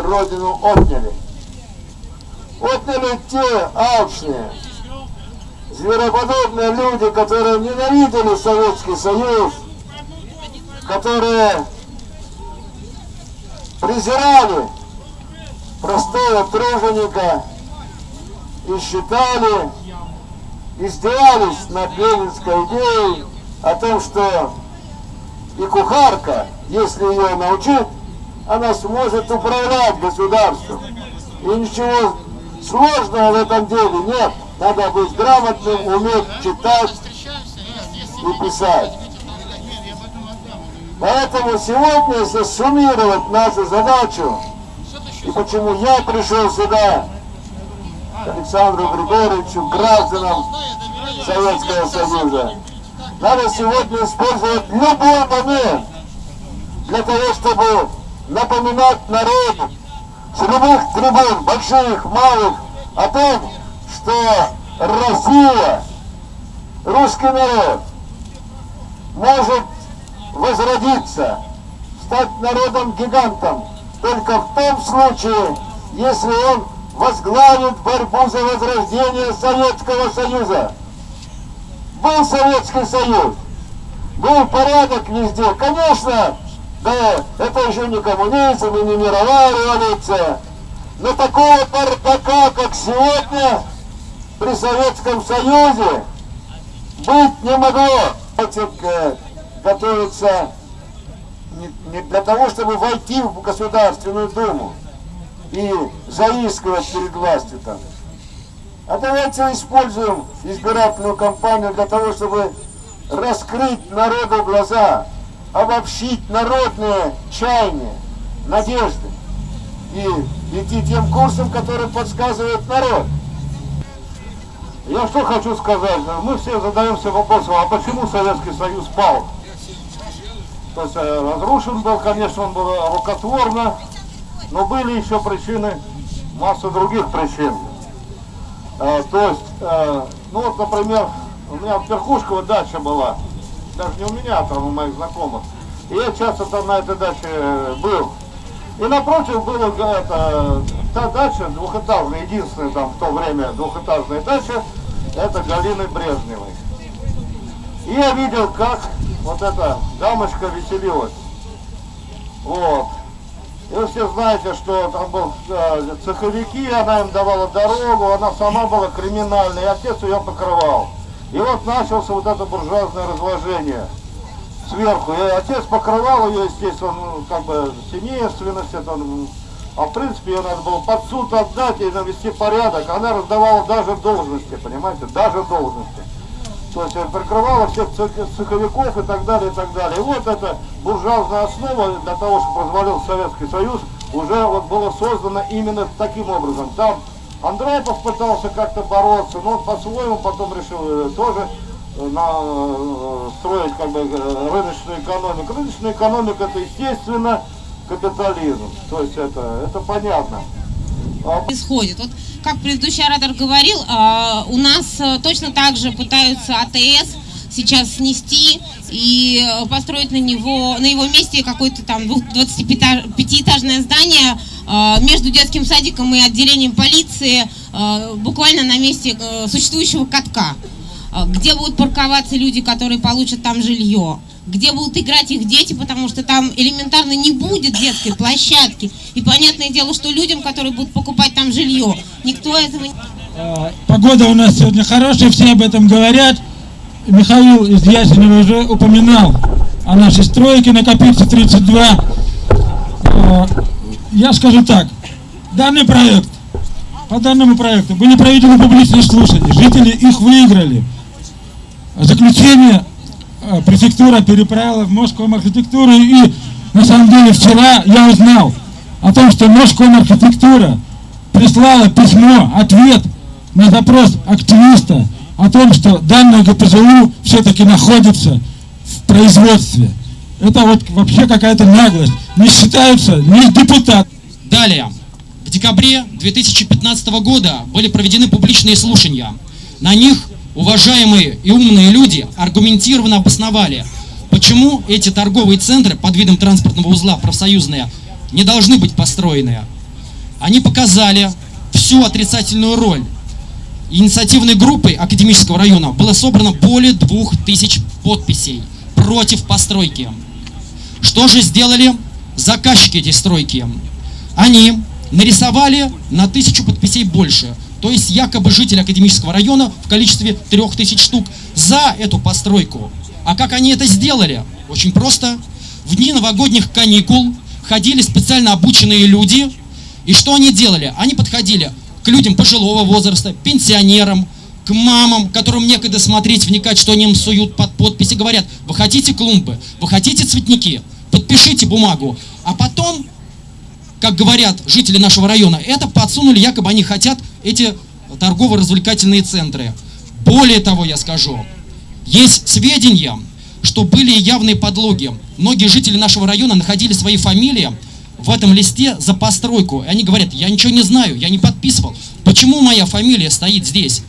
родину отняли. Отняли те алчные, звероподобные люди, которые ненавидели Советский Союз, которые презирали простого труженика и считали, издевались над ленинской идеей о том, что и кухарка, если ее научить, она сможет управлять государством. И ничего сложного в этом деле нет. Надо быть грамотным, уметь читать и писать. Поэтому сегодня, если суммировать нашу задачу, и почему я пришел сюда, Александру Григорьевичу, гражданам Советского Союза, надо сегодня использовать любой момент для того, чтобы напоминать народу с любых трибун, больших, малых, о том, что Россия, русский народ, может возродиться, стать народом-гигантом только в том случае, если он возглавит борьбу за возрождение Советского Союза. Был Советский Союз, был порядок везде. Конечно, да, это еще не коммунизм и не мировая революция. Но такого бардака, как сегодня, при Советском Союзе, быть не могло. Готовится не для того, чтобы войти в Государственную Думу и заискивать перед властью там. А давайте используем избирательную кампанию для того, чтобы раскрыть народу глаза, обобщить народные чаяния, надежды и идти тем курсом, который подсказывает народ. Я что хочу сказать, мы все задаемся вопросом, а почему Советский Союз пал? То есть э, разрушен был, конечно, он был рукотворно, но были еще причины, масса других причин. Э, то есть, э, ну вот, например, у меня в Перхушково дача была, даже не у меня, а там у моих знакомых. И я часто там на этой даче был. И напротив была это, та дача двухэтажная, единственная там в то время двухэтажная дача, это Галины Брежневой. И я видел, как вот эта дамочка веселилась. Вот. И вы все знаете, что там был э, цеховики, она им давала дорогу, она сама была криминальной, и отец ее покрывал. И вот начался вот это буржуазное разложение сверху. И отец покрывал ее, естественно, ну, как бы семейственность, это, а в принципе ее надо было под суд отдать и навести порядок. Она раздавала даже должности, понимаете, даже должности. То есть прикрывала всех цеховиков и так далее, и так далее. И вот эта буржуазная основа для того, чтобы позволил Советский Союз, уже вот было создано именно таким образом. Там Андропов пытался как-то бороться, но он по-своему потом решил э, тоже э, на, э, строить как бы рыночную экономику. Рыночная экономика это естественно капитализм. То есть это, это понятно. А происходит. Вот как предыдущий оратор говорил, а, у нас точно так же пытаются АТС сейчас снести и построить на него на его месте какое-то там 25-этажное здание а, между детским садиком и отделением полиции буквально на месте э, существующего катка, где будут парковаться люди, которые получат там жилье где будут играть их дети, потому что там элементарно не будет детской площадки. И понятное дело, что людям, которые будут покупать там жилье, никто этого не... Погода у нас сегодня хорошая, все об этом говорят. Михаил из Ясенева уже упоминал о нашей стройке на Копирце 32. Я скажу так, данный проект, по данному проекту были проведены публичные слушания, жители их выиграли. Заключение Э, префектура переправила в Москву архитектуру и на самом деле вчера я узнал о том, что Москва архитектура прислала письмо, ответ на запрос активиста о том, что данное ГПЗУ все-таки находится в производстве. Это вот вообще какая-то наглость. Не считаются ни депутат. Далее. В декабре 2015 года были проведены публичные слушания. На них уважаемые и умные люди аргументированно обосновали, почему эти торговые центры под видом транспортного узла профсоюзные не должны быть построены. Они показали всю отрицательную роль. Инициативной группой академического района было собрано более двух тысяч подписей против постройки. Что же сделали заказчики этой стройки? Они нарисовали на тысячу подписей больше. То есть якобы жители академического района в количестве трех тысяч штук за эту постройку. А как они это сделали? Очень просто. В дни новогодних каникул ходили специально обученные люди. И что они делали? Они подходили к людям пожилого возраста, пенсионерам, к мамам, которым некогда смотреть, вникать, что они им суют под подписи, говорят, вы хотите клумбы, вы хотите цветники, подпишите бумагу. А потом, как говорят жители нашего района, это подсунули, якобы они хотят эти торгово-развлекательные центры. Более того, я скажу, есть сведения, что были явные подлоги. Многие жители нашего района находили свои фамилии в этом листе за постройку. И они говорят, я ничего не знаю, я не подписывал. Почему моя фамилия стоит здесь?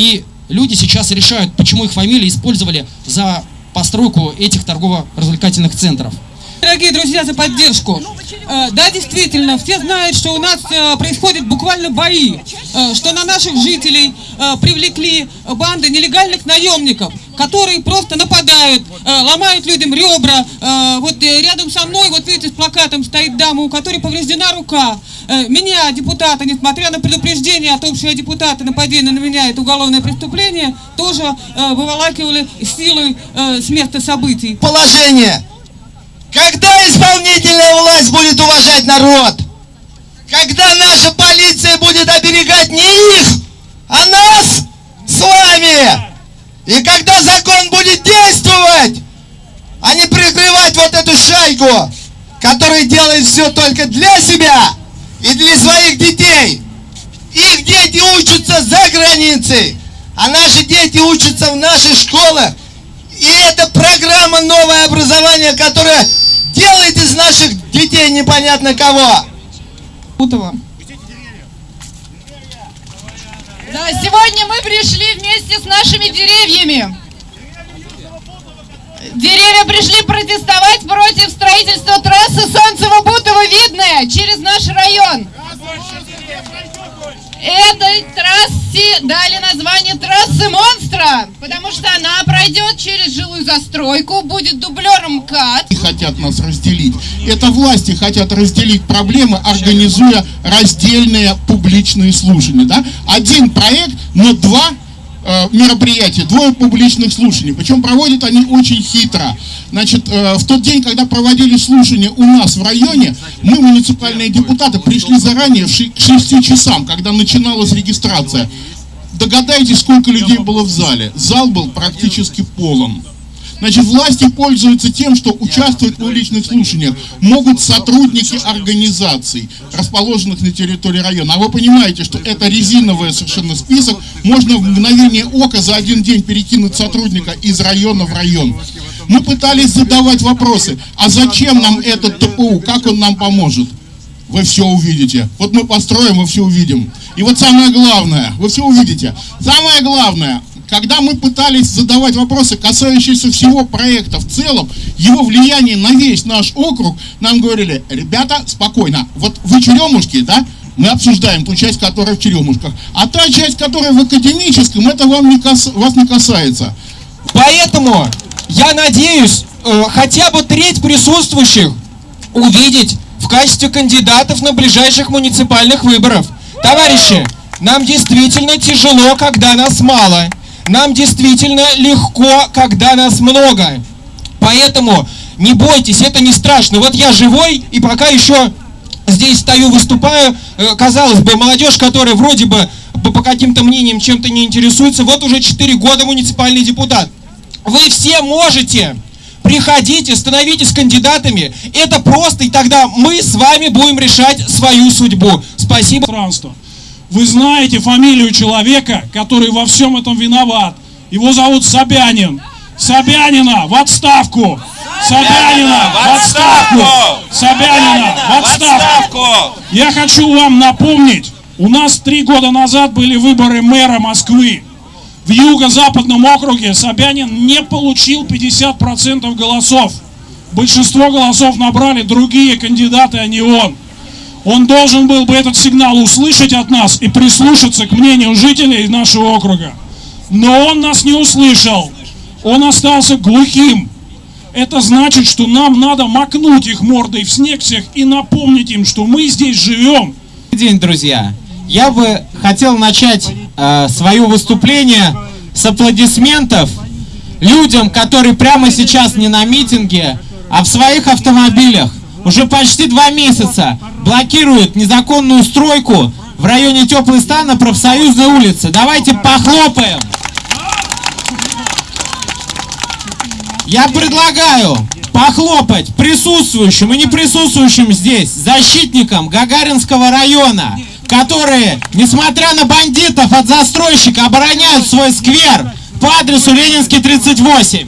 И люди сейчас решают, почему их фамилии использовали за постройку этих торгово-развлекательных центров. Дорогие друзья, за поддержку. Э, Да, действительно, все знают, что у нас э, происходят буквально бои, э, что на наших жителей привлекли банды нелегальных наемников, которые просто нападают, э, ломают людям ребра. Э, Вот э, рядом со мной, вот видите, с плакатом стоит дама, у которой повреждена рука. Э, Меня, депутата, несмотря на предупреждение о том, что я депутат, и нападение на меня это уголовное преступление, тоже э, выволакивали силой э, с места событий. положение. Когда исполнительная власть будет уважать народ? Когда наша полиция будет оберегать не их, а нас? И когда закон будет действовать, а не прикрывать вот эту шайку, которая делает все только для себя и для своих детей. Их дети учатся за границей, а наши дети учатся в наших школах. И это программа «Новое образование», которая делает из наших детей непонятно кого. Бутова. Да, сегодня мы пришли вместе с нашими деревьями. Деревья пришли протестовать против строительства трассы Солнцево-Бутово-Видное через наш район. Этой трассе дали название трассы монстра, потому что она пройдет через жилую застройку, будет дублером МКАД. и хотят нас разделить. Это власти хотят разделить проблемы, организуя раздельные публичные слушания. Да? Один проект, но два э, мероприятия, двое публичных слушаний. Причем проводят они очень хитро. Значит, э, в тот день, когда проводили слушания у нас в районе, мы, муниципальные депутаты, пришли заранее к 6 часам, когда начиналась регистрация. Догадайтесь, сколько людей было в зале. Зал был практически полон. Значит, власти пользуются тем, что участвовать в публичных слушаниях могут сотрудники организаций, расположенных на территории района. А вы понимаете, что это резиновый совершенно список. Можно в мгновение ока за один день перекинуть сотрудника из района в район. Мы пытались задавать вопросы, а зачем нам этот ТПУ, как он нам поможет? Вы все увидите. Вот мы построим, вы все увидим. И вот самое главное, вы все увидите. Самое главное, когда мы пытались задавать вопросы, касающиеся всего проекта в целом, его влияние на весь наш округ, нам говорили, ребята, спокойно, вот вы черемушки, да, мы обсуждаем ту часть, которая в черемушках, а та часть, которая в академическом, это вам не кас- вас не касается. Поэтому я надеюсь э, хотя бы треть присутствующих увидеть в качестве кандидатов на ближайших муниципальных выборов. Товарищи, нам действительно тяжело, когда нас мало. Нам действительно легко, когда нас много. Поэтому не бойтесь, это не страшно. Вот я живой и пока еще здесь стою, выступаю. Э, Казалось бы, молодежь, которая вроде бы по, каким-то мнениям чем-то не интересуется, вот уже 4 года муниципальный депутат. Вы все можете. Приходите, становитесь кандидатами. Это просто, и тогда мы с вами будем решать свою судьбу. Спасибо. пространство. Вы знаете фамилию человека, который во всем этом виноват. Его зовут Собянин. Собянина в отставку! Собянина в отставку! Собянина в отставку! Я хочу вам напомнить, у нас три года назад были выборы мэра Москвы. В юго-западном округе Собянин не получил 50% голосов. Большинство голосов набрали другие кандидаты, а не он. Он должен был бы этот сигнал услышать от нас и прислушаться к мнению жителей нашего округа. Но он нас не услышал. Он остался глухим. Это значит, что нам надо макнуть их мордой в снег всех и напомнить им, что мы здесь живем. день, друзья. Я бы хотел начать э, свое выступление с аплодисментов людям, которые прямо сейчас не на митинге, а в своих автомобилях уже почти два месяца блокируют незаконную стройку в районе Теплый стан на профсоюзной улице. Давайте похлопаем. Я предлагаю похлопать присутствующим и не присутствующим здесь защитникам Гагаринского района, которые, несмотря на бандитов от застройщика, обороняют свой сквер по адресу Ленинский 38.